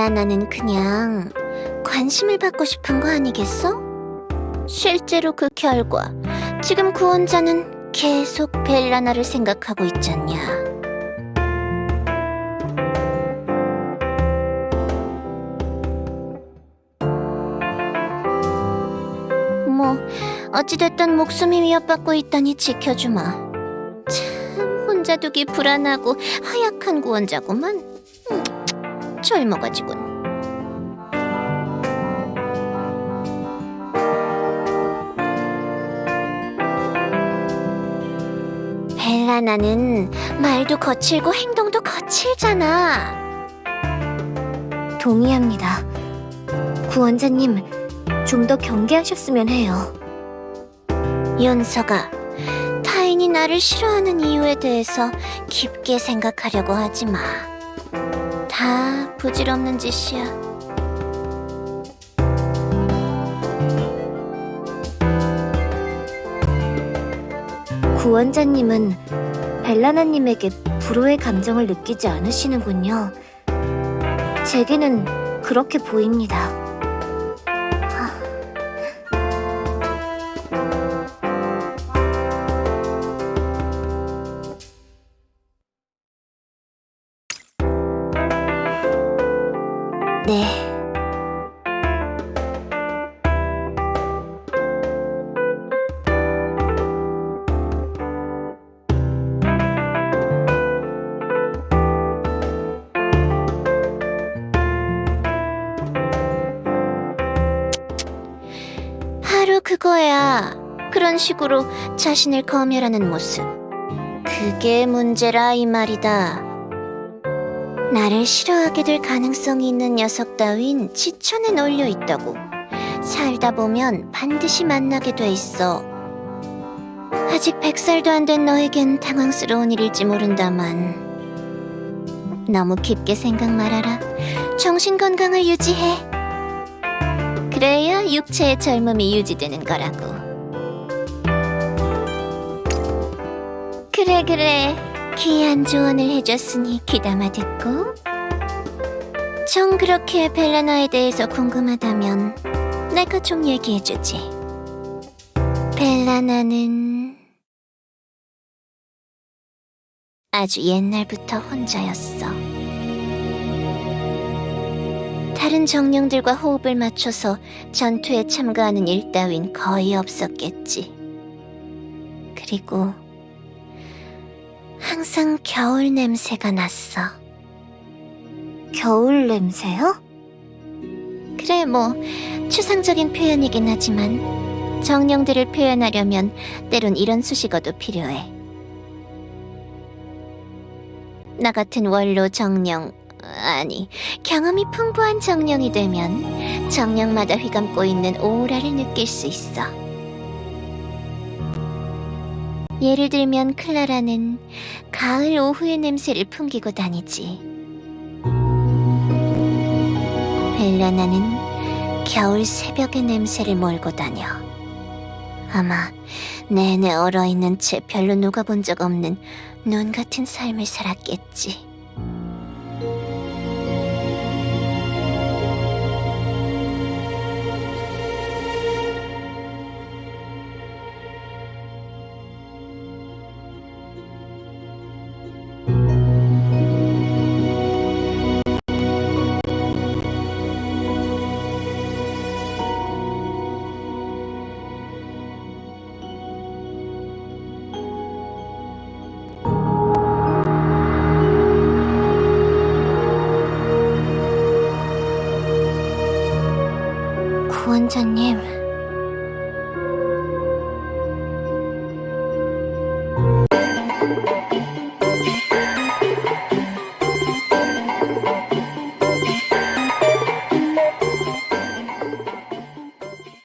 벨라나는 그냥 관심을 받고 싶은 거 아니겠어? 실제로 그 결과 지금 구원자는 계속 벨라나를 생각하고 있잖냐. 뭐 어찌됐든 목숨이 위협받고 있다니 지켜주마. 참 혼자 두기 불안하고 하약한 구원자구만. 음, 젊어가지군. 벨라 나는 말도 거칠고 행동도 거칠잖아. 동의합니다. 구원자님, 좀 더 경계하셨으면 해요. 윤서가 타인이 나를 싫어하는 이유에 대해서 깊게 생각하려고 하지 마. 다 부질없는 짓이야. 구원자님은 벨라나님에게 불호의 감정을 느끼지 않으시는군요. 제게는 그렇게 보입니다. 네. 바로 그거야. 그런 식으로 자신을 검열하는 모습. 그게 문제라 이 말이다. 나를 싫어하게 될 가능성이 있는 녀석 따윈 지천에 널려 있다고. 살다 보면 반드시 만나게 돼 있어. 아직 백 살도 안 된 너에겐 당황스러운 일일지 모른다만. 너무 깊게 생각 말아라. 정신 건강을 유지해. 그래야 육체의 젊음이 유지되는 거라고. 그래, 그래. 귀한 조언을 해줬으니 귀담아 듣고. 정 그렇게 벨라나에 대해서 궁금하다면 내가 좀 얘기해주지. 벨라나는 아주 옛날부터 혼자였어. 다른 정령들과 호흡을 맞춰서 전투에 참가하는 일 따윈 거의 없었겠지. 그리고 항상 겨울 냄새가 났어. 겨울 냄새요? 그래, 뭐, 추상적인 표현이긴 하지만, 정령들을 표현하려면 때론 이런 수식어도 필요해. 나 같은 원로 정령, 아니, 경험이 풍부한 정령이 되면 정령마다 휘감고 있는 오라를 느낄 수 있어. 예를 들면 클라라는 가을 오후의 냄새를 풍기고 다니지. 벨라나는 겨울 새벽의 냄새를 몰고 다녀. 아마 내내 얼어있는 채 별로 녹아본 적 없는 눈 같은 삶을 살았겠지. 구원자님.